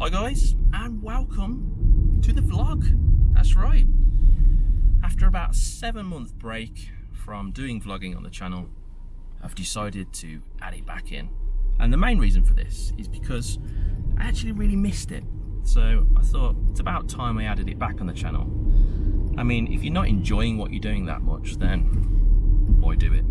Hi guys and welcome to the vlog. That's right. After about seven month break from doing vlogging on the channel, I've decided to add it back in. And the main reason for this is because I actually really missed it. So I thought it's about time I added it back on the channel. I mean, if you're not enjoying what you're doing that much, then why do it?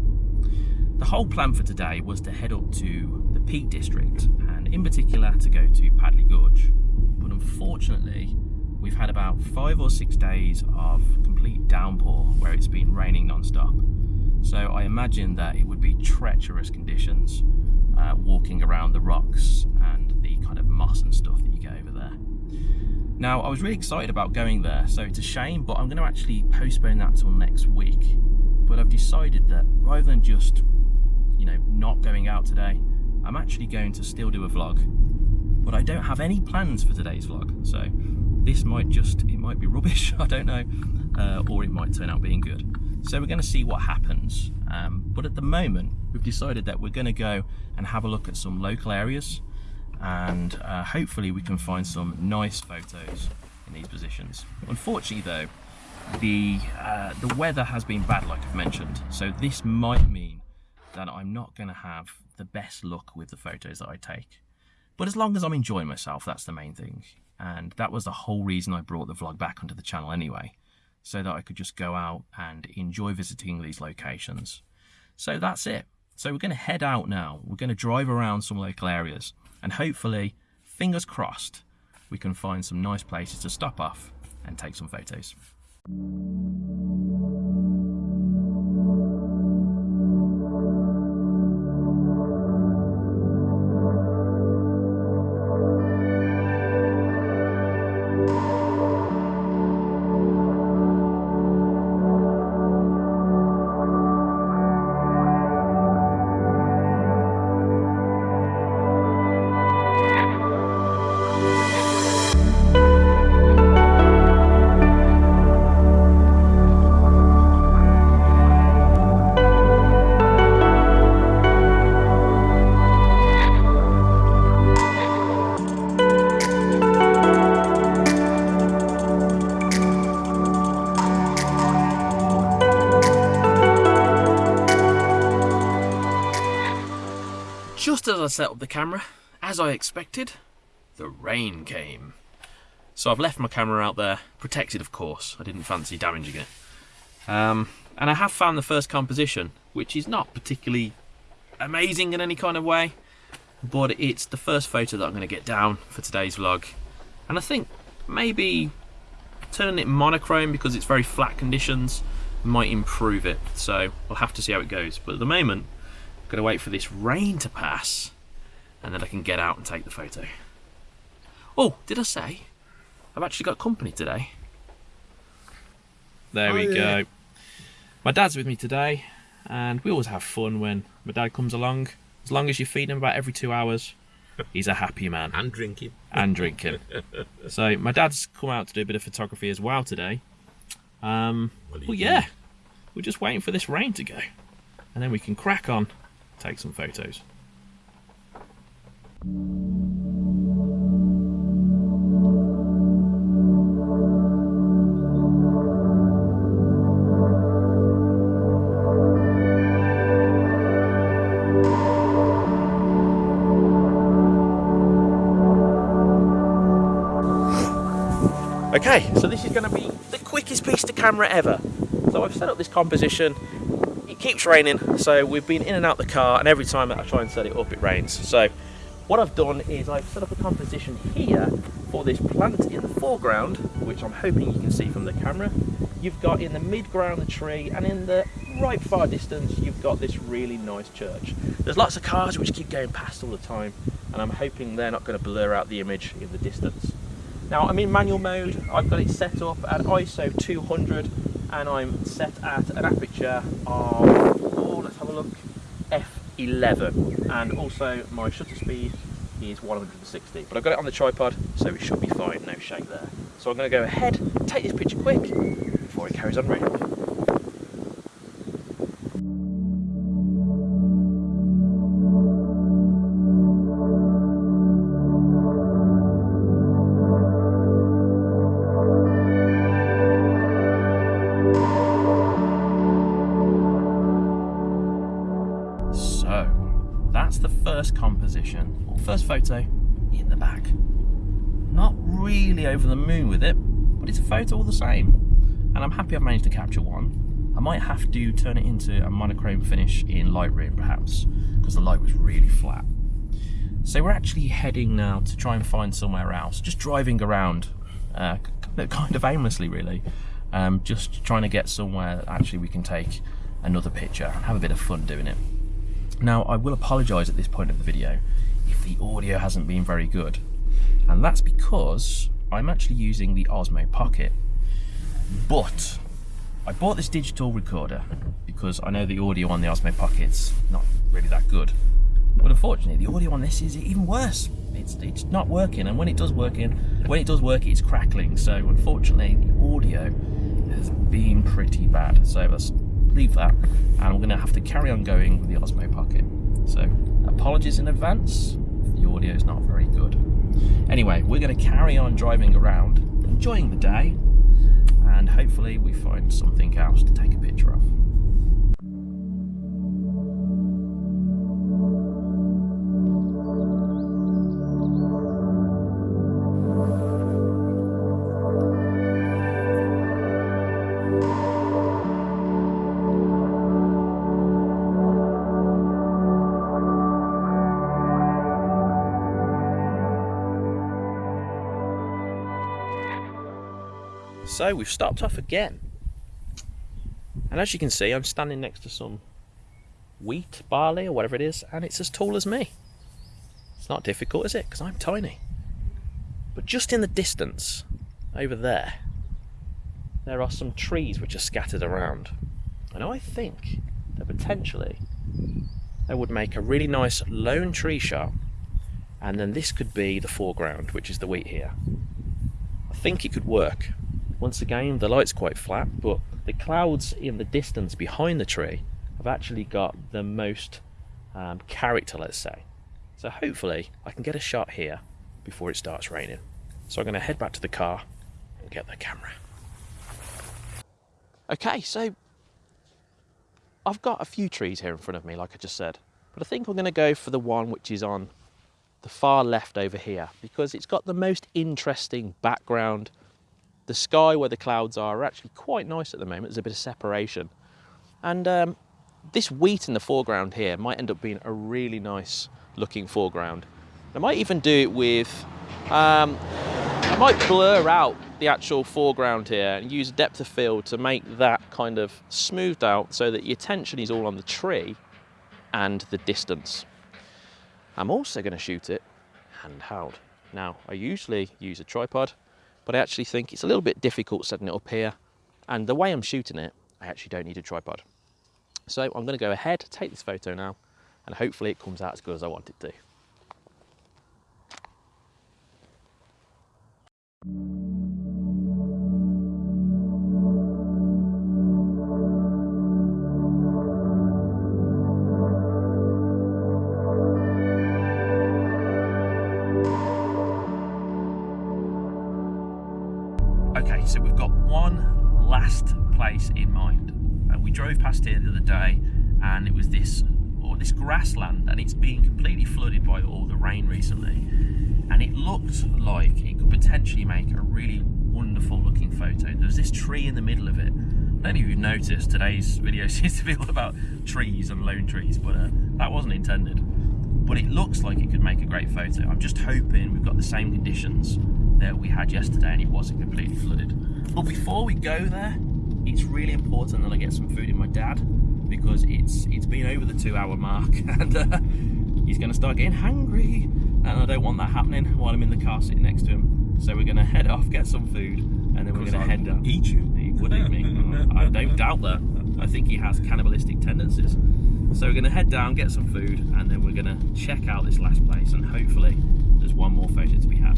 The whole plan for today was to head up to the Peak District in particular to go to Padley Gorge. But unfortunately, we've had about five or six days of complete downpour where it's been raining non-stop. So I imagine that it would be treacherous conditions uh, walking around the rocks and the kind of moss and stuff that you get over there. Now, I was really excited about going there, so it's a shame, but I'm going to actually postpone that till next week. But I've decided that rather than just, you know, not going out today, I'm actually going to still do a vlog. But I don't have any plans for today's vlog, so this might just, it might be rubbish, I don't know, uh, or it might turn out being good. So we're going to see what happens. Um, but at the moment, we've decided that we're going to go and have a look at some local areas and uh, hopefully we can find some nice photos in these positions. Unfortunately though, the, uh, the weather has been bad like I've mentioned, so this might mean that I'm not going to have the best luck with the photos that I take. But as long as I'm enjoying myself, that's the main thing. And that was the whole reason I brought the vlog back onto the channel anyway, so that I could just go out and enjoy visiting these locations. So that's it. So we're going to head out now. We're going to drive around some local areas and hopefully, fingers crossed, we can find some nice places to stop off and take some photos. Just as I set up the camera, as I expected, the rain came. So I've left my camera out there, protected of course, I didn't fancy damaging it. Um, and I have found the first composition, which is not particularly amazing in any kind of way, but it's the first photo that I'm going to get down for today's vlog. And I think maybe turning it monochrome because it's very flat conditions might improve it, so we'll have to see how it goes. But at the moment, Gotta wait for this rain to pass and then I can get out and take the photo. Oh, did I say? I've actually got company today. There oh, we yeah. go. My dad's with me today and we always have fun when my dad comes along. As long as you feed him about every two hours, he's a happy man. and drinking. And drinking. so my dad's come out to do a bit of photography as well today. Um, well, well yeah, we're just waiting for this rain to go. And then we can crack on take some photos. Okay, so this is going to be the quickest piece to camera ever. So I've set up this composition it keeps raining, so we've been in and out the car, and every time I try and set it up, it rains. So what I've done is I've set up a composition here for this plant in the foreground, which I'm hoping you can see from the camera. You've got in the mid-ground the tree, and in the right far distance, you've got this really nice church. There's lots of cars which keep going past all the time, and I'm hoping they're not going to blur out the image in the distance. Now I'm in manual mode, I've got it set up at ISO 200 and I'm set at an aperture of, oh, let's have a look, f11 and also my shutter speed is 160 but I've got it on the tripod so it should be fine, no shake there. So I'm going to go ahead, take this picture quick before it carries on raining. Position, or first photo in the back. Not really over the moon with it, but it's a photo all the same. And I'm happy I've managed to capture one. I might have to turn it into a monochrome finish in Lightroom perhaps, because the light was really flat. So we're actually heading now to try and find somewhere else, just driving around, uh, kind of aimlessly really, um, just trying to get somewhere that actually we can take another picture and have a bit of fun doing it. Now I will apologise at this point of the video if the audio hasn't been very good. And that's because I'm actually using the Osmo Pocket. But I bought this digital recorder because I know the audio on the Osmo Pocket's not really that good. But unfortunately the audio on this is even worse. It's, it's not working and when it does work in when it does work it's crackling. So unfortunately the audio has been pretty bad. So let's leave that and I'm going to have to carry on going with the Osmo Pocket. So apologies in advance if the audio is not very good. Anyway we're going to carry on driving around enjoying the day and hopefully we find something else to take a picture of So we've stopped off again. And as you can see, I'm standing next to some wheat, barley, or whatever it is, and it's as tall as me. It's not difficult, is it? Because I'm tiny. But just in the distance, over there, there are some trees which are scattered around. And I think that potentially they would make a really nice lone tree shot, and then this could be the foreground, which is the wheat here. I think it could work. Once again, the light's quite flat, but the clouds in the distance behind the tree have actually got the most um, character, let's say. So hopefully I can get a shot here before it starts raining. So I'm going to head back to the car and get the camera. Okay, so I've got a few trees here in front of me, like I just said, but I think I'm going to go for the one which is on the far left over here because it's got the most interesting background the sky where the clouds are are actually quite nice at the moment. There's a bit of separation. And um, this wheat in the foreground here might end up being a really nice looking foreground. I might even do it with, um, I might blur out the actual foreground here and use depth of field to make that kind of smoothed out so that your attention is all on the tree and the distance. I'm also going to shoot it handheld. Now, I usually use a tripod, but I actually think it's a little bit difficult setting it up here. And the way I'm shooting it, I actually don't need a tripod. So I'm going to go ahead, take this photo now, and hopefully it comes out as good as I want it to. Place in mind. And we drove past here the other day and it was this or this grassland and it's been completely flooded by all the rain recently. And it looked like it could potentially make a really wonderful looking photo. There's this tree in the middle of it. I don't know if you've noticed, today's video seems to be all about trees and lone trees, but uh, that wasn't intended. But it looks like it could make a great photo. I'm just hoping we've got the same conditions that we had yesterday and it wasn't completely flooded. But before we go there, it's really important that I get some food in my dad because it's it's been over the two hour mark and uh, he's going to start getting hungry and I don't want that happening while I'm in the car sitting next to him. So we're going to head off, get some food and then we're going to head down. Eat you. He would eat me. I don't doubt that. I think he has cannibalistic tendencies. So we're going to head down, get some food and then we're going to check out this last place and hopefully there's one more photo to be had.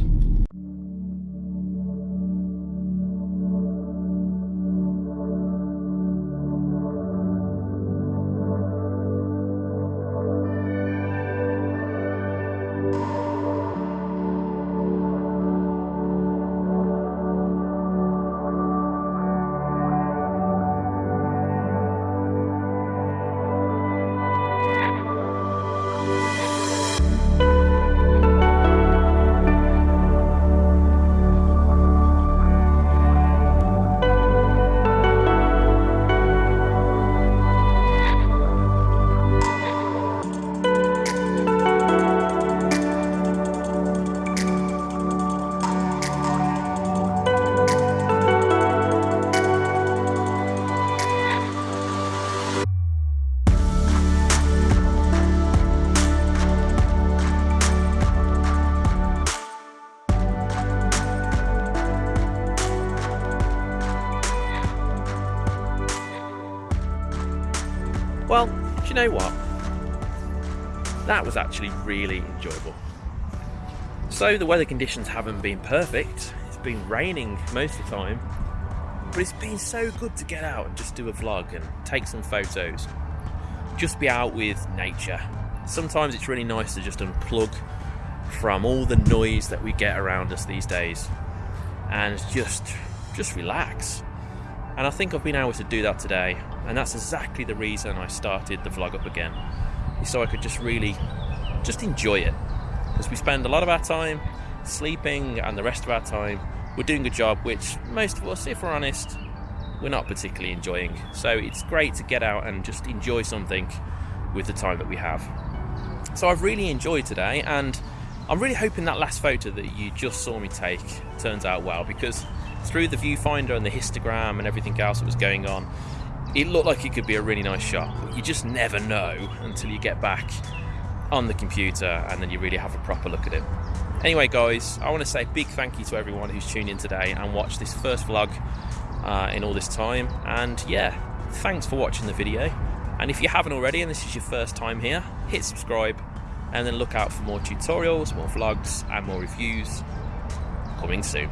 Well, do you know what? That was actually really enjoyable. So the weather conditions haven't been perfect. It's been raining most of the time, but it's been so good to get out and just do a vlog and take some photos. Just be out with nature. Sometimes it's really nice to just unplug from all the noise that we get around us these days and just just relax. And I think I've been able to do that today, and that's exactly the reason I started the vlog up again. So I could just really just enjoy it. Because we spend a lot of our time sleeping and the rest of our time we're doing a job which most of us, if we're honest, we're not particularly enjoying. So it's great to get out and just enjoy something with the time that we have. So I've really enjoyed today and I'm really hoping that last photo that you just saw me take turns out well because through the viewfinder and the histogram and everything else that was going on, it looked like it could be a really nice shot. But you just never know until you get back on the computer and then you really have a proper look at it. Anyway, guys, I want to say big thank you to everyone who's tuned in today and watched this first vlog uh, in all this time. And yeah, thanks for watching the video. And if you haven't already and this is your first time here, hit subscribe and then look out for more tutorials, more vlogs, and more reviews coming soon.